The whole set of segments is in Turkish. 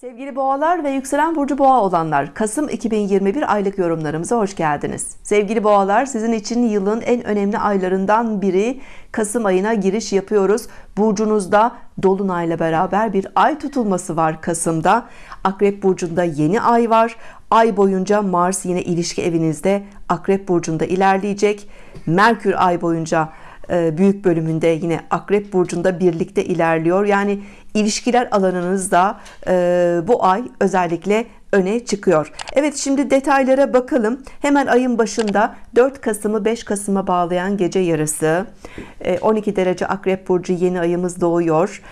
Sevgili boğalar ve yükselen burcu boğa olanlar Kasım 2021 aylık yorumlarımıza hoş geldiniz. Sevgili boğalar sizin için yılın en önemli aylarından biri Kasım ayına giriş yapıyoruz. Burcunuzda Dolunay'la beraber bir ay tutulması var Kasım'da. Akrep Burcu'nda yeni ay var. Ay boyunca Mars yine ilişki evinizde Akrep Burcu'nda ilerleyecek. Merkür ay boyunca e, büyük bölümünde yine Akrep Burcu'nda birlikte ilerliyor. Yani ilişkiler alanınızda e, bu ay özellikle öne çıkıyor. Evet şimdi detaylara bakalım. Hemen ayın başında 4 Kasım'ı 5 Kasım'a bağlayan gece yarısı 12 e, derece Akrep Burcu yeni ayımız doğuyor.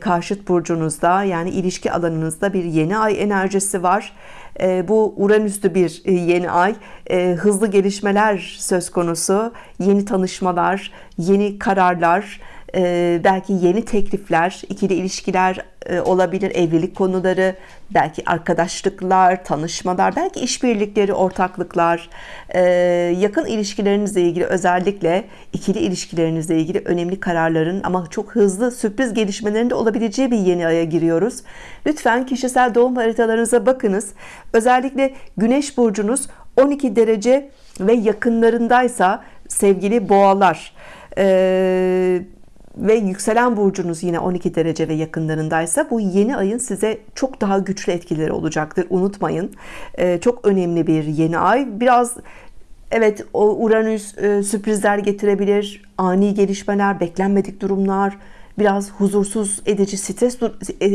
Karşıt burcunuzda yani ilişki alanınızda bir yeni ay enerjisi var. Bu Uranüs'lü bir yeni ay. Hızlı gelişmeler söz konusu. Yeni tanışmalar, yeni kararlar, e, belki yeni teklifler, ikili ilişkiler e, olabilir, evlilik konuları, belki arkadaşlıklar, tanışmalar, belki işbirlikleri, ortaklıklar, e, yakın ilişkilerinizle ilgili özellikle ikili ilişkilerinizle ilgili önemli kararların ama çok hızlı sürpriz gelişmelerin de olabileceği bir yeni aya giriyoruz. Lütfen kişisel doğum haritalarınıza bakınız. Özellikle Güneş burcunuz 12 derece ve yakınlarındaysa sevgili boğalar, eee ve yükselen burcunuz yine 12 derece ve yakınlarındaysa bu yeni ayın size çok daha güçlü etkileri olacaktır. Unutmayın. Ee, çok önemli bir yeni ay. Biraz evet o Uranüs e, sürprizler getirebilir. Ani gelişmeler, beklenmedik durumlar, biraz huzursuz edici stres e,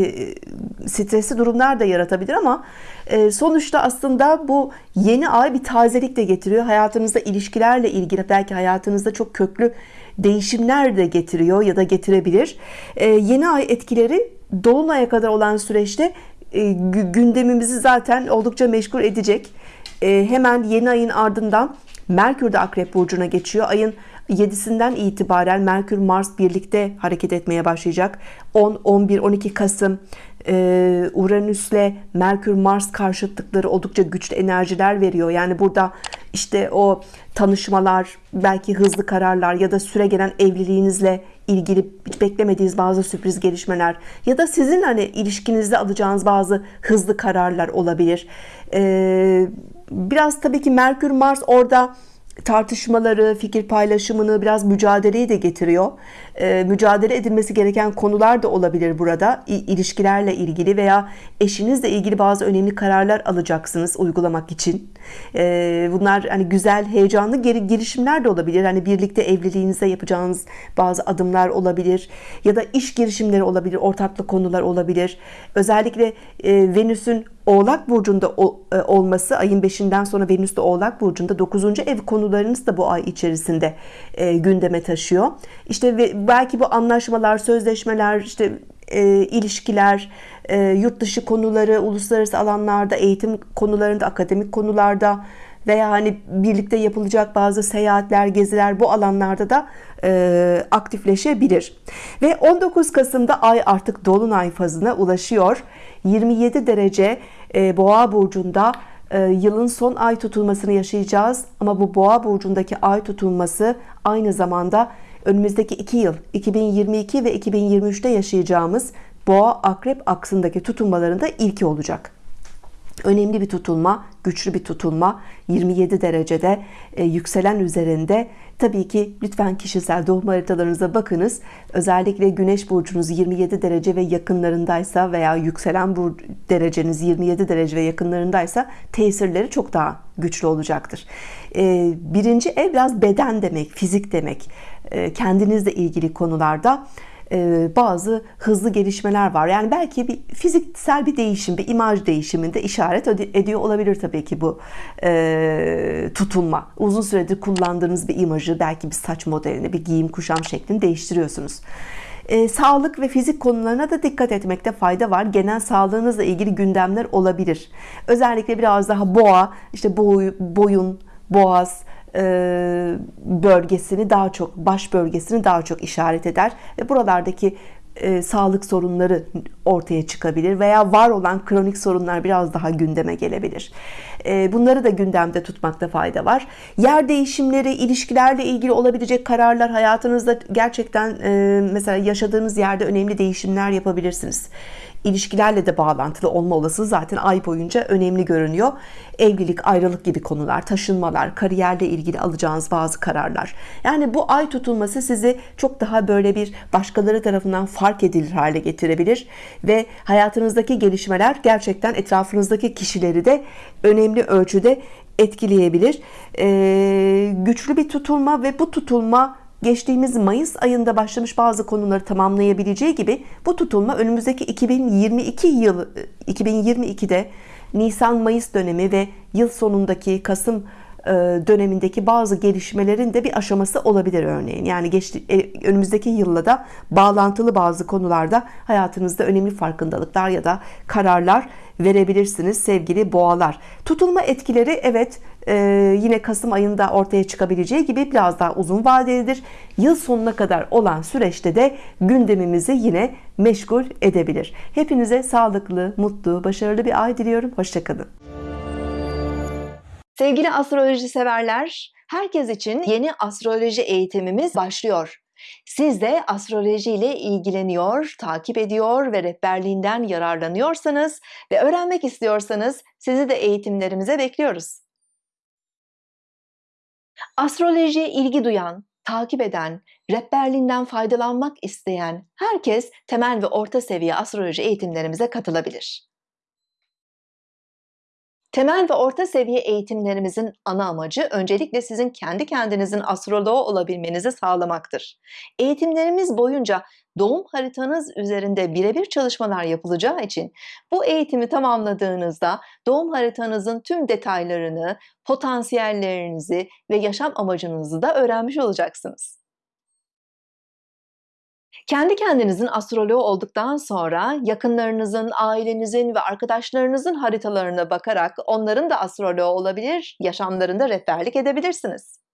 stresli durumlar da yaratabilir ama e, sonuçta aslında bu yeni ay bir tazelik de getiriyor. Hayatınızda ilişkilerle ilgili belki hayatınızda çok köklü değişimler de getiriyor ya da getirebilir. E, yeni ay etkileri dolunaya kadar olan süreçte gündemimizi zaten oldukça meşgul edecek. Hemen yeni ayın ardından Merkür de Akrep Burcu'na geçiyor. Ayın 7'sinden itibaren Merkür Mars birlikte hareket etmeye başlayacak. 10 11 12 Kasım e, Uranüs'le Merkür Mars karşıtlıkları oldukça güçlü enerjiler veriyor. Yani burada işte o tanışmalar belki hızlı kararlar ya da süre gelen evliliğinizle ilgili hiç beklemediğiniz bazı sürpriz gelişmeler ya da sizin hani ilişkinizde alacağınız bazı hızlı kararlar olabilir. Ee, biraz tabii ki Merkür Mars orada tartışmaları, fikir paylaşımını, biraz mücadeleyi de getiriyor. E, mücadele edilmesi gereken konular da olabilir burada. İ, ilişkilerle ilgili veya eşinizle ilgili bazı önemli kararlar alacaksınız uygulamak için. E, bunlar hani güzel, heyecanlı geri, girişimler de olabilir. Hani birlikte evliliğinizde yapacağınız bazı adımlar olabilir ya da iş girişimleri olabilir, ortaklık konular olabilir. Özellikle e, Venüs'ün Oğlak burcunda e, olması ayın 5'inden sonra Venüs de Oğlak burcunda 9. ev konularınız da bu ay içerisinde e, gündeme taşıyor. İşte belki bu anlaşmalar, sözleşmeler, işte e, ilişkiler, yurt dışı konuları, uluslararası alanlarda, eğitim konularında, akademik konularda veya hani birlikte yapılacak bazı seyahatler, geziler bu alanlarda da e, aktifleşebilir. Ve 19 Kasım'da ay artık dolunay fazına ulaşıyor. 27 derece e, Boğa burcunda e, yılın son ay tutulmasını yaşayacağız. Ama bu Boğa burcundaki ay tutulması aynı zamanda önümüzdeki 2 yıl 2022 ve 2023'te yaşayacağımız Boğa Akrep aksındaki tutulmalarında ilki olacak önemli bir tutulma, güçlü bir tutulma 27 derecede e, yükselen üzerinde. Tabii ki lütfen kişisel doğum haritalarınıza bakınız. Özellikle Güneş burcunuz 27 derece ve yakınlarındaysa veya yükselen bu dereceniz 27 derece ve yakınlarındaysa tesirleri çok daha güçlü olacaktır. E, birinci ev biraz beden demek, fizik demek. E, kendinizle ilgili konularda bazı hızlı gelişmeler var. Yani belki bir fiziksel bir değişim, bir imaj değişiminde işaret ediyor olabilir tabii ki bu e, tutulma. Uzun süredir kullandığınız bir imajı, belki bir saç modelini, bir giyim kuşam şeklini değiştiriyorsunuz. E, sağlık ve fizik konularına da dikkat etmekte fayda var. Genel sağlığınızla ilgili gündemler olabilir. Özellikle biraz daha boğa, işte boy, boyun, boğaz, e, bölgesini daha çok baş bölgesini daha çok işaret eder. Ve buralardaki e, sağlık sorunları ortaya çıkabilir veya var olan kronik sorunlar biraz daha gündeme gelebilir. E, bunları da gündemde tutmakta fayda var. Yer değişimleri, ilişkilerle ilgili olabilecek kararlar hayatınızda gerçekten mesela yaşadığınız yerde önemli değişimler yapabilirsiniz ilişkilerle de bağlantılı olma olasılığı zaten ay boyunca önemli görünüyor. Evlilik, ayrılık gibi konular, taşınmalar, kariyerle ilgili alacağınız bazı kararlar. Yani bu ay tutulması sizi çok daha böyle bir başkaları tarafından fark edilir hale getirebilir ve hayatınızdaki gelişmeler gerçekten etrafınızdaki kişileri de önemli ölçüde etkileyebilir. Ee, güçlü bir tutulma ve bu tutulma geçtiğimiz Mayıs ayında başlamış bazı konuları tamamlayabileceği gibi bu tutulma önümüzdeki 2022 yıl 2022'de Nisan Mayıs dönemi ve yıl sonundaki Kasım dönemindeki bazı gelişmelerin de bir aşaması olabilir örneğin. Yani geçti, e, önümüzdeki yılla da bağlantılı bazı konularda hayatınızda önemli farkındalıklar ya da kararlar verebilirsiniz sevgili boğalar. Tutulma etkileri evet e, yine Kasım ayında ortaya çıkabileceği gibi biraz daha uzun vadelidir. Yıl sonuna kadar olan süreçte de gündemimizi yine meşgul edebilir. Hepinize sağlıklı, mutlu, başarılı bir ay diliyorum. Hoşçakalın. Sevgili astroloji severler, herkes için yeni astroloji eğitimimiz başlıyor. Siz de astroloji ile ilgileniyor, takip ediyor ve rehberliğinden yararlanıyorsanız ve öğrenmek istiyorsanız sizi de eğitimlerimize bekliyoruz. Astrolojiye ilgi duyan, takip eden, rehberliğinden faydalanmak isteyen herkes temel ve orta seviye astroloji eğitimlerimize katılabilir. Temel ve orta seviye eğitimlerimizin ana amacı öncelikle sizin kendi kendinizin astroloğu olabilmenizi sağlamaktır. Eğitimlerimiz boyunca doğum haritanız üzerinde birebir çalışmalar yapılacağı için bu eğitimi tamamladığınızda doğum haritanızın tüm detaylarını, potansiyellerinizi ve yaşam amacınızı da öğrenmiş olacaksınız. Kendi kendinizin astroloğu olduktan sonra yakınlarınızın, ailenizin ve arkadaşlarınızın haritalarına bakarak onların da astroloğu olabilir, yaşamlarında rehberlik edebilirsiniz.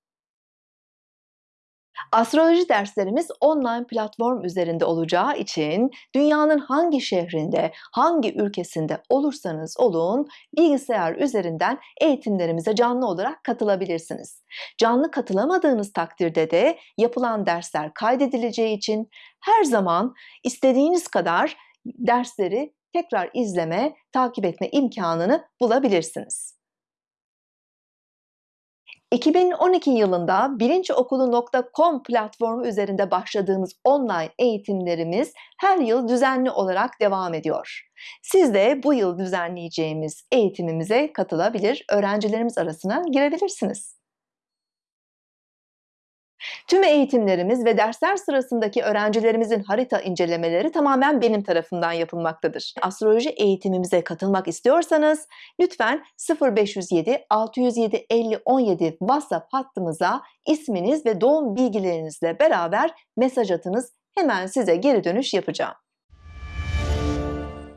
Astroloji derslerimiz online platform üzerinde olacağı için dünyanın hangi şehrinde, hangi ülkesinde olursanız olun bilgisayar üzerinden eğitimlerimize canlı olarak katılabilirsiniz. Canlı katılamadığınız takdirde de yapılan dersler kaydedileceği için her zaman istediğiniz kadar dersleri tekrar izleme, takip etme imkanını bulabilirsiniz. 2012 yılında bilinçokulu.com platformu üzerinde başladığımız online eğitimlerimiz her yıl düzenli olarak devam ediyor. Siz de bu yıl düzenleyeceğimiz eğitimimize katılabilir, öğrencilerimiz arasına girebilirsiniz. Tüm eğitimlerimiz ve dersler sırasındaki öğrencilerimizin harita incelemeleri tamamen benim tarafından yapılmaktadır. Astroloji eğitimimize katılmak istiyorsanız lütfen 0507 607 50 17 WhatsApp hattımıza isminiz ve doğum bilgilerinizle beraber mesaj atınız. Hemen size geri dönüş yapacağım.